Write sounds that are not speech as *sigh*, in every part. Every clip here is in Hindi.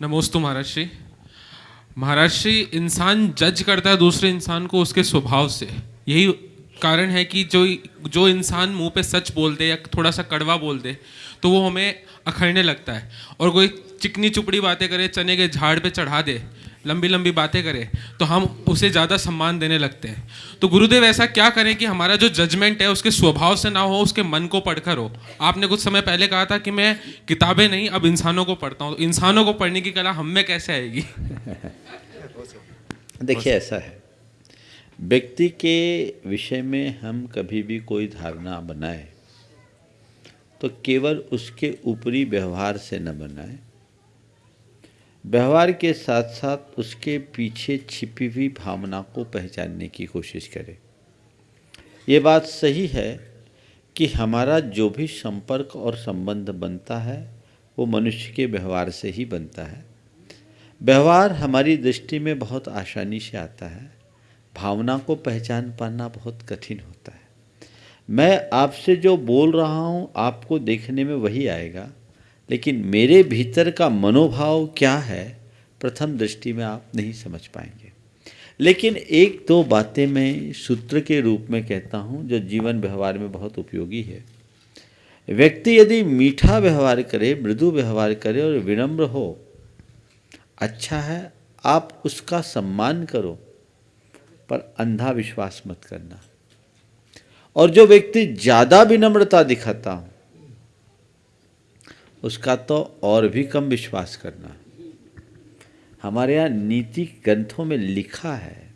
नमोस्तु महाराज श्री महाराज श्री इंसान जज करता है दूसरे इंसान को उसके स्वभाव से। यही कारण है कि जो जो इंसान मुँह पे सच बोल दे या थोड़ा सा कड़वा बोल दे तो वो हमें अखड़ने लगता है। और कोई चिकनी चुपड़ी बातें करे, चने के झाड़ पे चढ़ा दे लंबी लंबी बातें करे तो हम उसे ज़्यादा सम्मान देने लगते हैं। तो गुरुदेव, ऐसा क्या करें कि हमारा जो जजमेंट है, उसके स्वभाव से ना हो, उसके मन को पढ़कर हो? आपने कुछ समय पहले कहा था कि मैं किताबें नहीं, अब इंसानों को पढ़ता हूँ। तो इंसानों को पढ़ने की कला हम में कैसे आएगी? *laughs* देखिए, ऐसा है। व्यक्ति के विषय में हम कभी भी कोई धारणा बनाए तो केवल उसके ऊपरी व्यवहार से न बनाए। व्यवहार के साथ साथ उसके पीछे छिपी हुई भावना को पहचानने की कोशिश करें। ये बात सही है कि हमारा जो भी संपर्क और संबंध बनता है, वो मनुष्य के व्यवहार से ही बनता है। व्यवहार हमारी दृष्टि में बहुत आसानी से आता है। भावना को पहचान पाना बहुत कठिन होता है। मैं आपसे जो बोल रहा हूँ, आपको देखने में वही आएगा। लेकिन मेरे भीतर का मनोभाव क्या है, प्रथम दृष्टि में आप नहीं समझ पाएँगे। लेकिन एक दो बातें मैं सूत्र के रूप में कहता हूँ जो जीवन व्यवहार में बहुत उपयोगी है। व्यक्ति यदि मीठा व्यवहार करे, मृदु व्यवहार करे और विनम्र हो अच्छा है, आप उसका सम्मान करो, पर अंधा विश्वास मत करना। और जो व्यक्ति ज़्यादा विनम्रता दिखाता हो उसका तो और भी कम विश्वास करना। हमारे यहाँ नीति ग्रंथों में लिखा है,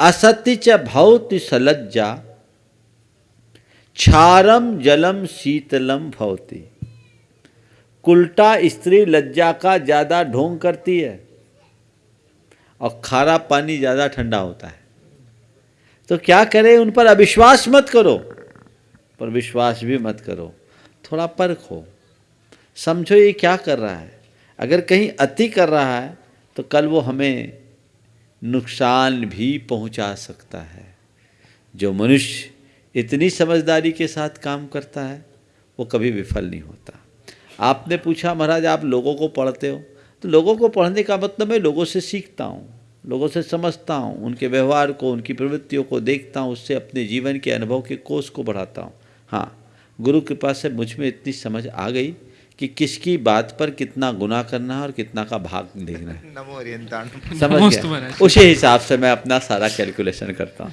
असत्य च भौति सलज्जा, क्षारम जलम शीतलम भवती। कुल्टा स्त्री लज्जा का ज़्यादा ढोंग करती है और खारा पानी ज़्यादा ठंडा होता है। तो क्या करें, उन पर अविश्वास मत करो, पर विश्वास भी मत करो। थोड़ा परखो समझो ये क्या कर रहा है। अगर कहीं अति कर रहा है तो कल वो हमें नुकसान भी पहुँचा सकता है। जो मनुष्य इतनी समझदारी के साथ काम करता है, वो कभी विफल नहीं होता। आपने पूछा, महाराज, आप लोगों को पढ़ते हो? तो लोगों को पढ़ने का मतलब मैं लोगों से सीखता हूँ, लोगों से समझता हूँ, उनके व्यवहार को, उनकी प्रवृत्तियों को देखता हूँ, उससे अपने जीवन के अनुभव के कोष को बढ़ाता हूँ। हाँ गुरु कृपा से मुझमें इतनी समझ आ गई कि किसकी बात पर कितना गुना करना है और कितना का भाग देखना है। नमो समझ गया? उसी हिसाब से मैं अपना सारा कैलकुलेशन करता हूँ।